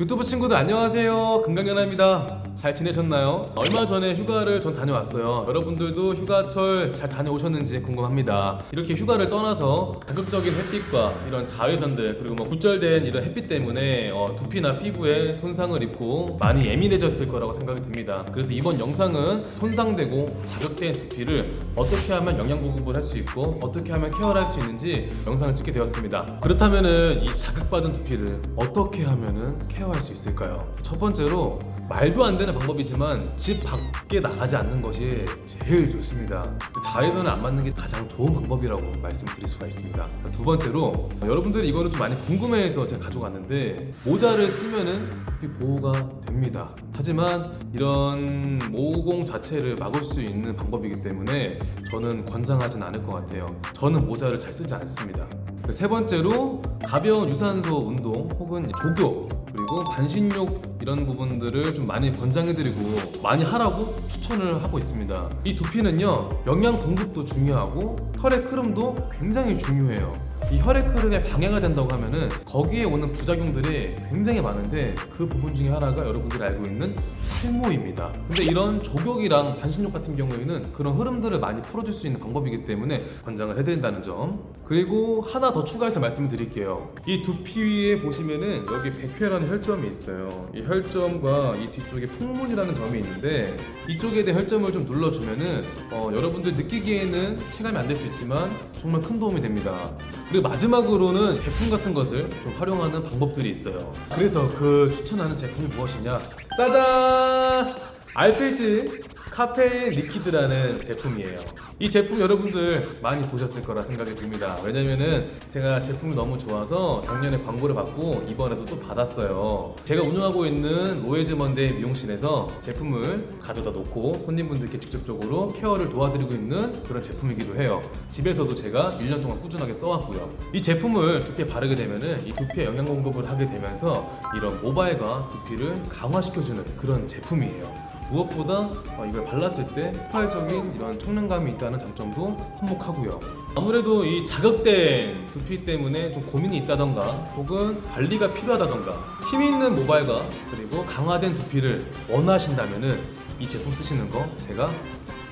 유튜브 친구들 안녕하세요. 금강연아입니다. 잘 지내셨나요? 얼마 전에 휴가를 전 다녀왔어요. 여러분들도 휴가철 잘 다녀오셨는지 궁금합니다. 이렇게 휴가를 떠나서 자극적인 햇빛과 이런 자외선들 그리고 뭐 굳절된 이런 햇빛 때문에 어, 두피나 피부에 손상을 입고 많이 예민해졌을 거라고 생각이 듭니다. 그래서 이번 영상은 손상되고 자극된 두피를 어떻게 하면 영양 보급을 할 수 있고 어떻게 하면 케어를 할 수 있는지 영상을 찍게 되었습니다. 그렇다면 은 이 자극받은 두피를 어떻게 하면 은 케어 할 수 있을까요? 첫 번째로 말도 안 되는 방법이지만 집 밖에 나가지 않는 것이 제일 좋습니다. 자외선을 안 맞는 게 가장 좋은 방법이라고 말씀드릴 수가 있습니다. 두 번째로 여러분들이 이거는 좀 많이 궁금해해서 제가 가져갔는데 모자를 쓰면은 보호가 됩니다. 하지만 이런 모공 자체를 막을 수 있는 방법이기 때문에 저는 권장하진 않을 것 같아요. 저는 모자를 잘 쓰지 않습니다. 세 번째로 가벼운 유산소 운동 혹은 조교 그리고 반신욕 이런 부분들을 좀 많이 권장해드리고 많이 하라고 추천을 하고 있습니다. 이 두피는요 영양 공급도 중요하고 혈액 흐름도 굉장히 중요해요. 이 혈액 흐름에 방해가 된다고 하면은 거기에 오는 부작용들이 굉장히 많은데 그 부분 중에 하나가 여러분들이 알고 있는 탈모입니다. 근데 이런 조격이랑 반신욕 같은 경우에는 그런 흐름들을 많이 풀어줄 수 있는 방법이기 때문에 권장을 해드린다는 점. 그리고 하나 더 추가해서 말씀을 드릴게요. 이 두피 위에 보시면은 여기 백회라는 혈점이 있어요. 이 혈점과 이 뒤쪽에 풍문이라는 점이 있는데 이쪽에 대한 혈점을 좀 눌러주면은 어, 여러분들 느끼기에는 체감이 안 될 수 있지만 정말 큰 도움이 됩니다. 그리고 마지막으로는 제품 같은 것을 좀 활용하는 방법들이 있어요. 그래서 그 추천하는 제품이 무엇이냐? 짜잔! 알페신 카페인 liquid라는 제품이에요. 이 제품 여러분들 많이 보셨을 거라 생각이 듭니다. 왜냐면은 제가 제품이 너무 좋아서 작년에 광고를 받고 이번에도 또 받았어요. 제가 운영하고 있는 로에즈 먼데 미용실에서 제품을 가져다 놓고 손님분들께 직접적으로 care를 도와드리고 있는 그런 제품이기도 해요. 집에서도 제가 1년 동안 꾸준하게 써왔고요. 이 제품을 두피에 바르게 되면은 이 두피에 영양 공급을 하게 되면서 이런 모발과 두피를 강화시켜주는 그런 제품이에요. 무엇보다 어, 이걸 발랐을 때 폭발적인 이런 청량감이 있다는 장점도 한몫하고요. 아무래도 이 자극된 두피 때문에 좀 고민이 있다던가 혹은 관리가 필요하다던가 힘 있는 모발과 그리고 강화된 두피를 원하신다면은 이 제품 쓰시는 거 제가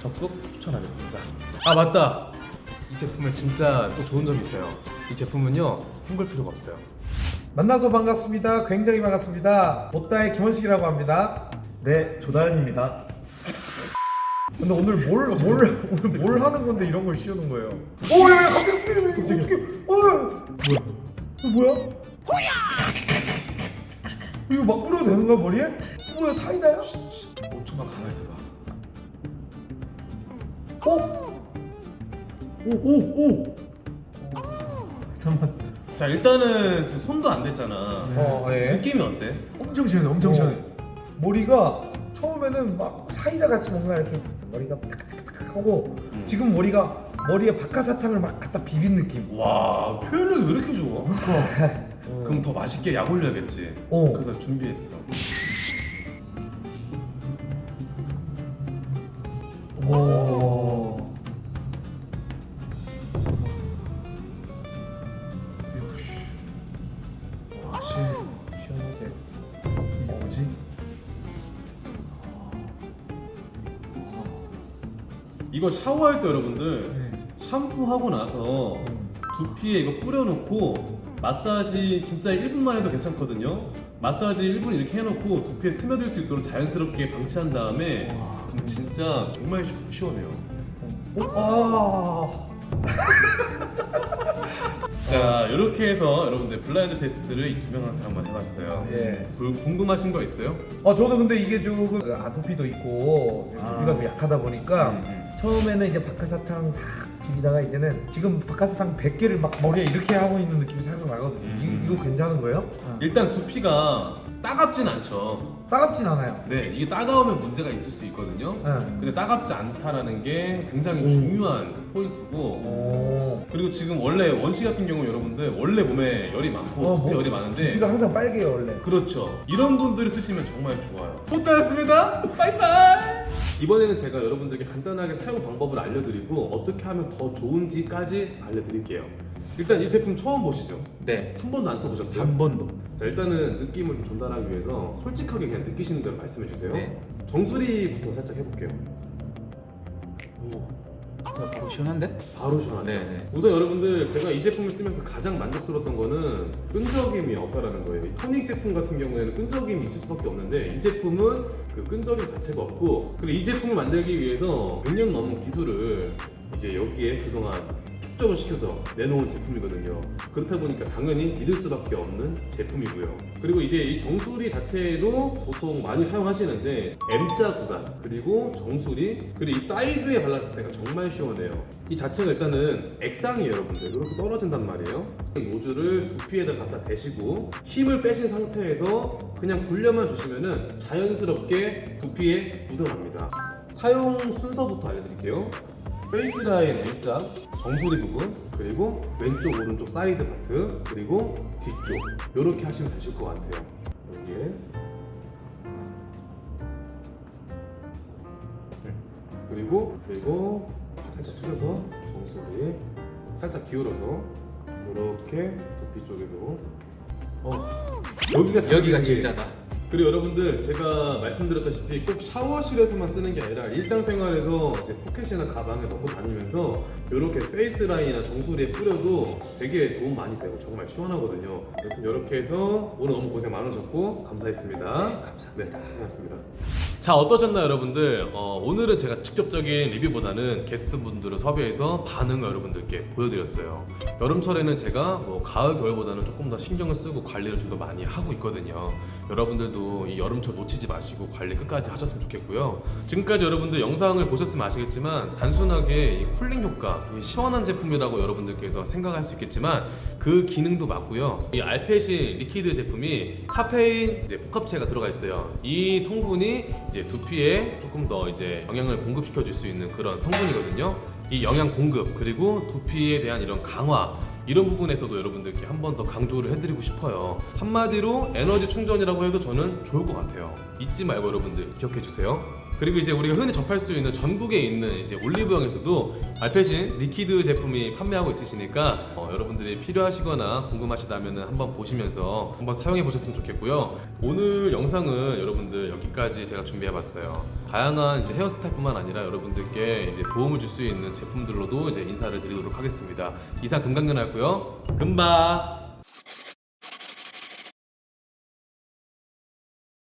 적극 추천하겠습니다. 아 맞다. 이 제품에 진짜 또 좋은 점이 있어요. 이 제품은요 헹굴 필요가 없어요. 만나서 반갑습니다. 굉장히 반갑습니다. 보따의 김원식이라고 합니다. 네, 조다현입니다. 근데 오늘 뭘, 뭘, 오늘 뭘 하는 건데 이런 걸 씌우는 거예요? 오, 야, 야, 갑자기 이거 어떻게, 어, 뭐야? 이거 뭐야? 호야! 이거 막 뿌려도 되는 거야, 머리에? 뭐야, 사이다야? 5초만 가만히 있어 봐. 어? 오, 오, 오! 잠깐만. 자 일단은 지금 손도 안 댔잖아. 어, 예. 느낌이 어때? 엄청 시원해, 엄청 시원해. 머리가 처음에는 막 사이다 같이 뭔가 이렇게 머리가 탁탁탁 하고 음. 지금 머리가 머리에 박하사탕을 막 갖다 비빈 느낌. 와 표현력이 왜 이렇게 좋아? 그럼 더 맛있게 약 올려야겠지. 어. 그래서 준비했어. 오. 이거 샤워할 때 여러분들 네. 샴푸하고 나서 두피에 이거 뿌려놓고 마사지 진짜 1분만 해도 괜찮거든요. 마사지 1분 이렇게 해놓고 두피에 스며들 수 있도록 자연스럽게 방치한 다음에 그럼 진짜 정말 시- 시원해요. 아. 자 이렇게 해서 여러분들 블라인드 테스트를 이 두 명한테 한번 해봤어요. 예. 구- 궁금하신 거 있어요? 어 저도 근데 이게 조금 아토피도 있고 두피가 아. 좀 약하다 보니까 음, 음. 처음에는 이제 박하사탕 싹 비비다가 이제는 지금 박하사탕 100개를 막 머리에 이렇게 하고 있는 느낌이 살짝 나거든요. 음. 이, 이거 괜찮은 거예요? 일단 두피가 따갑진 않죠. 따갑진 않아요. 네, 이게 따가우면 문제가 있을 수 있거든요. 네. 근데 따갑지 않다라는 게 굉장히 오. 중요한 포인트고 오. 그리고 지금 원래 원시 같은 경우 여러분들 원래 몸에 열이 많고 어, 두피 뭐, 열이 많은데 두피가 항상 빨개요 원래. 그렇죠. 이런 분들이 쓰시면 정말 좋아요. 포타였습니다. 바이바이. 이번에는 제가 여러분들께 간단하게 사용 방법을 알려드리고 어떻게 하면 더 좋은지까지 알려드릴게요. 일단 이 제품 처음 보시죠? 네. 한 번도 안 써보셨어요? 한 번도. 자 일단은 느낌을 좀 전달하기 위해서 솔직하게 그냥 느끼시는 대로 말씀해 주세요. 네. 정수리부터 살짝 해볼게요. 바로 시원한데? 바로 시원하죠. 네, 네. 우선 여러분들 제가 이 제품을 쓰면서 가장 만족스러웠던 거는 끈적임이 없다라는 거예요. 이 토닉 제품 같은 경우에는 끈적임이 있을 수밖에 없는데 이 제품은 그 끈적임 자체가 없고 그리고 이 제품을 만들기 위해서 100년 넘은 기술을 이제 여기에 그동안 축적을 시켜서 내놓은 제품이거든요. 그렇다 보니까 당연히 믿을 수밖에 없는 제품이고요. 그리고 이제 이 정수리 자체도 보통 많이 사용하시는데 M자 구간 그리고 정수리 그리고 이 사이드에 발랐을 때가 정말 시원해요. 이 자체가 일단은 액상이에요, 여러분들. 이렇게 떨어진단 말이에요. 이 노즐을 두피에다 갖다 대시고 힘을 빼신 상태에서 그냥 굴려만 주시면은 자연스럽게 두피에 묻어납니다. 사용 순서부터 알려드릴게요. face line M자, 정수리 부분, 그리고 왼쪽 오른쪽 side part, 그리고 뒤쪽 이렇게 하시면 되실 것 같아요. 여기에 그리고 그리고 살짝 숙여서 정수리 살짝 기울어서 이렇게 두피 쪽에도 어, 여기가 여기가 진짜다. 그리고 여러분들 제가 말씀드렸다시피 꼭 샤워실에서만 쓰는 게 아니라 일상생활에서 이제 포켓이나 가방에 넣고 다니면서 이렇게 face line이나 정수리에 뿌려도 되게 도움 많이 되고 정말 시원하거든요. 여튼 이렇게 해서 오늘 너무 고생 많으셨고 감사했습니다. 네, 감사합니다. 네, 고맙습니다. 자 어떠셨나요 여러분들? 어, 오늘은 제가 직접적인 리뷰보다는 게스트분들을 섭외해서 반응을 여러분들께 보여드렸어요. 여름철에는 제가 뭐 가을 겨울보다는 조금 더 신경을 쓰고 관리를 좀 더 많이 하고 있거든요. 여러분들도 이 여름철 놓치지 마시고 관리 끝까지 하셨으면 좋겠고요. 지금까지 여러분들 영상을 보셨으면 아시겠지만 단순하게 이 cooling 효과, 이 시원한 제품이라고 여러분들께서 생각할 수 있겠지만 그 기능도 맞고요. 이 알페신 liquid 제품이 카페인 이제 복합체가 들어가 있어요. 이 성분이 이제 두피에 조금 더 이제 영양을 공급시켜 줄 수 있는 그런 성분이거든요. 이 영양 공급 그리고 두피에 대한 이런 강화 이런 부분에서도 여러분들께 한 번 더 강조를 해드리고 싶어요. 한마디로 에너지 충전이라고 해도 저는 좋을 것 같아요. 잊지 말고 여러분들 기억해 주세요. 그리고 이제 우리가 흔히 접할 수 있는 전국에 있는 이제 올리브영에서도 알페신 liquid 제품이 판매하고 있으시니까 어, 여러분들이 필요하시거나 궁금하시다면 한번 보시면서 한번 사용해 보셨으면 좋겠고요. 오늘 영상은 여러분들 여기까지 제가 준비해 봤어요. 다양한 이제 헤어스타일뿐만 아니라 여러분들께 이제 도움을 줄 수 있는 제품들로도 이제 인사를 드리도록 하겠습니다. 이상 금강연 이었고요. 금바.